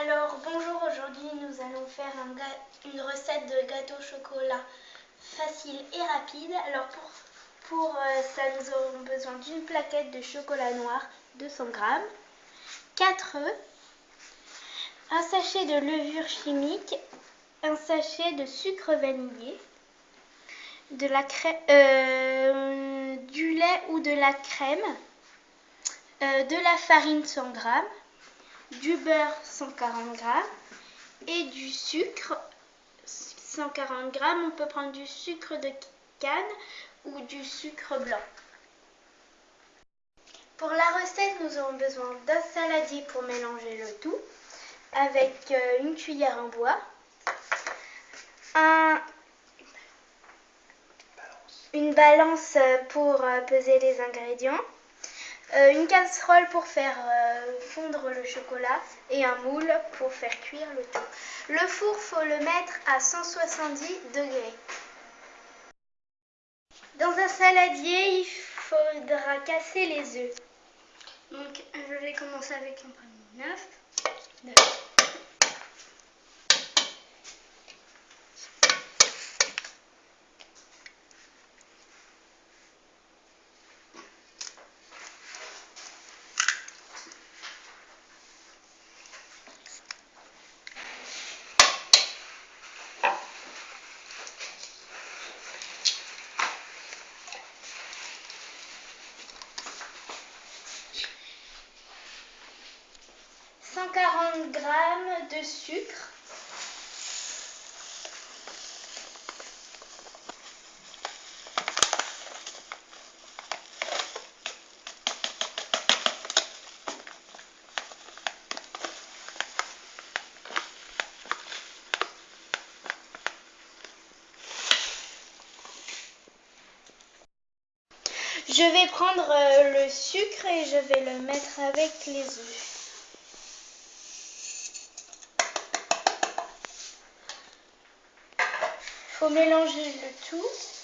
Alors bonjour, aujourd'hui nous allons faire une recette de gâteau au chocolat facile et rapide. Alors pour, pour euh, ça nous aurons besoin d'une plaquette de chocolat noir 200 g, 4 œufs, un sachet de levure chimique, un sachet de sucre vanillé, euh, du lait ou de la crème, euh, de la farine 100 g, du beurre 140 g et du sucre 140 g. On peut prendre du sucre de canne ou du sucre blanc. Pour la recette, nous aurons besoin d'un saladier pour mélanger le tout avec euh, une cuillère en bois, une balance pour euh, peser les ingrédients, euh, une casserole pour faire euh, fondre le chocolat et un moule pour faire cuire le tout. Le four, faut le mettre à 170 degrés. Dans un saladier, il faudra casser les œufs. Donc, je vais commencer avec un premier 9. 140 g de sucre. Je vais prendre euh, le sucre et je vais le mettre avec les œufs. Faut mélanger le tout.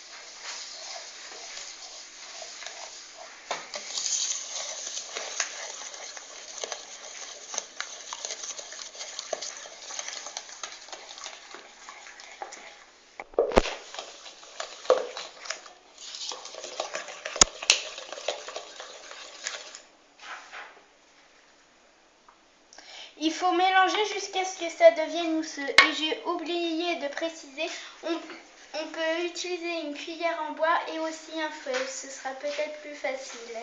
Faut mélanger jusqu'à ce que ça devienne mousseux. Et j'ai oublié de préciser, on, peut utiliser une cuillère en bois et aussi un feuille. Ce sera peut-être plus facile.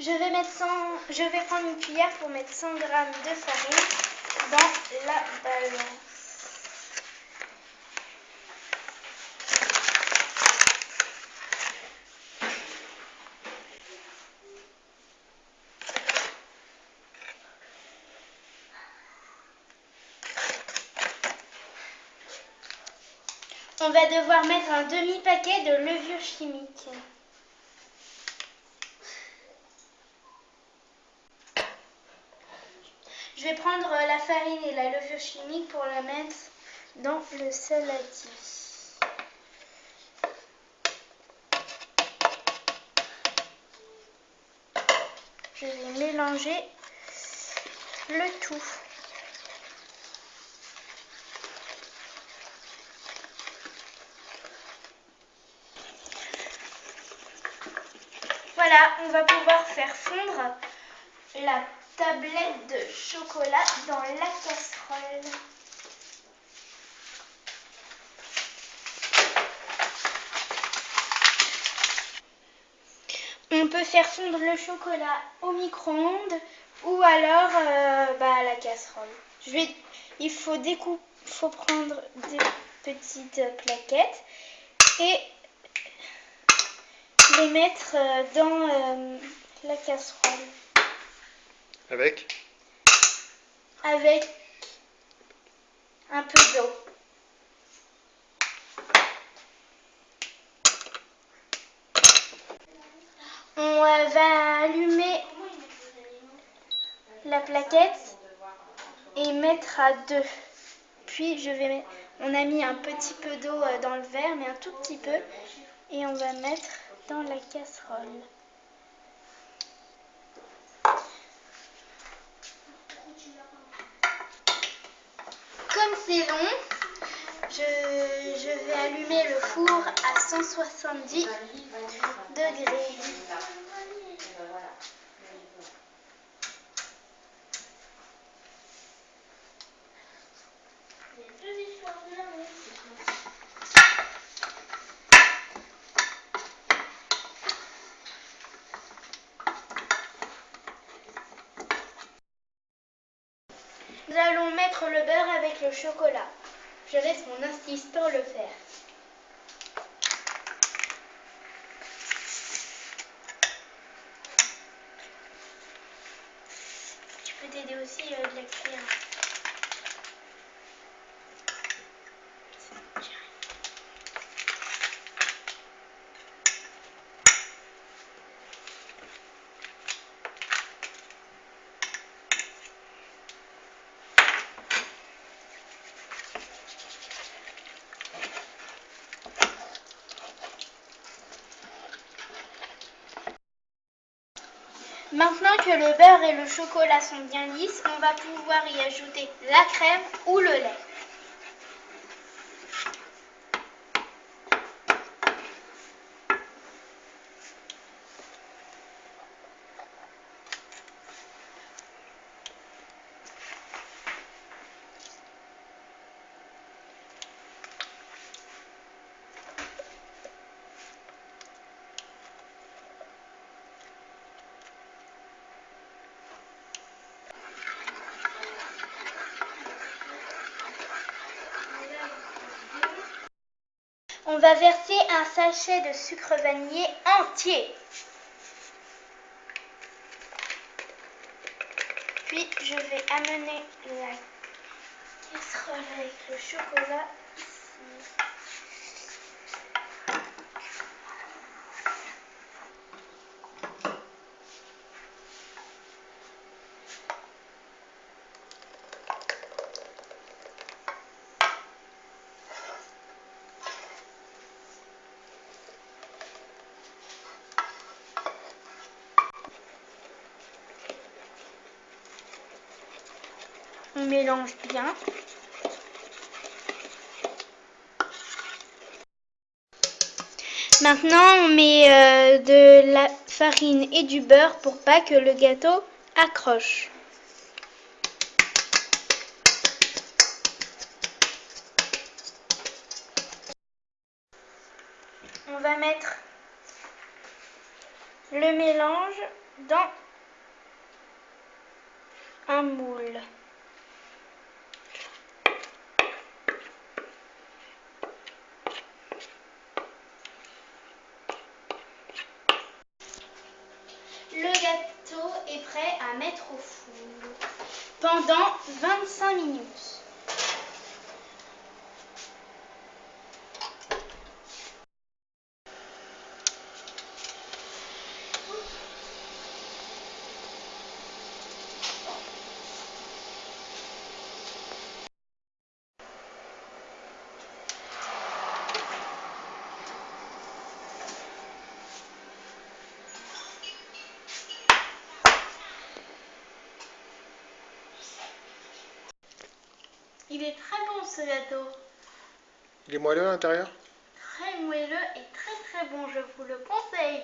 Je vais, mettre 100, je vais prendre une cuillère pour mettre 100 g de farine dans la balance. On va devoir mettre un demi-paquet de levure chimique. Je vais prendre la farine et la levure chimique pour la mettre dans le saladier. Je vais mélanger le tout. Voilà, on va pouvoir faire fondre la tablette de chocolat dans la casserole. On peut faire fondre le chocolat au micro-ondes ou alors euh, bah, à la casserole. Il faut, faut prendre des petites plaquettes et les mettre euh, dans euh, la casserole. Avec? Avec un peu d'eau. On va allumer la plaquette et mettre à deux. Puis je vais mettre, on a mis un petit peu d'eau euh, dans le verre, mais un tout petit peu, et on va mettre dans la casserole. Comme c'est long, je, vais allumer le four à 170 degrés. Mettre le beurre avec le chocolat. Je laisse mon assistant le faire. Je peux t'aider aussi avec euh, la cuillère. Maintenant que le beurre et le chocolat sont bien lisses, on va pouvoir y ajouter la crème ou le lait. On va verser un sachet de sucre vanillé entier. Puis je vais amener la casserole avec le chocolat ici. Mélange bien. Maintenant, on met euh, de la farine et du beurre pour pas que le gâteau accroche. On va mettre le mélange dans un moule. Le gâteau est prêt à mettre au four pendant 25 minutes. Il est très bon ce gâteau. Il est moelleux à l'intérieur? Très moelleux et très très bon, je vous le conseille.